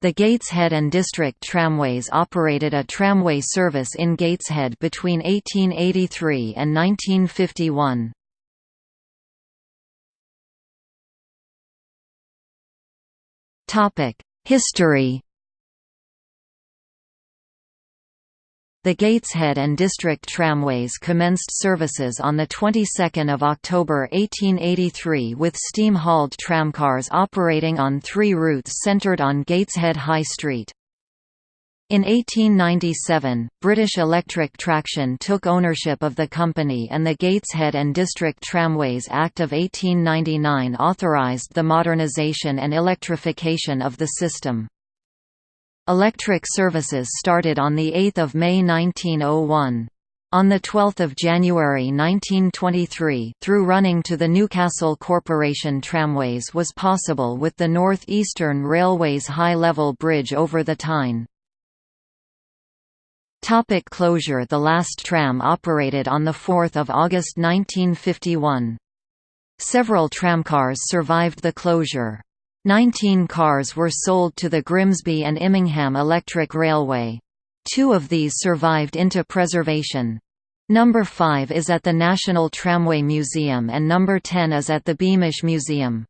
The Gateshead and District Tramways operated a tramway service in Gateshead between 1883 and 1951. History The Gateshead and District Tramways commenced services on the 22nd of October 1883 with steam-hauled tramcars operating on three routes centred on Gateshead High Street. In 1897, British Electric Traction took ownership of the company and the Gateshead and District Tramways Act of 1899 authorised the modernisation and electrification of the system. Electric services started on 8 May 1901. On 12 January 1923 through running to the Newcastle Corporation tramways was possible with the North Eastern Railway's high-level bridge over the Tyne. Topic closure The last tram operated on 4 August 1951. Several tramcars survived the closure. Nineteen cars were sold to the Grimsby and Immingham Electric Railway. Two of these survived into preservation. Number 5 is at the National Tramway Museum and number 10 is at the Beamish Museum.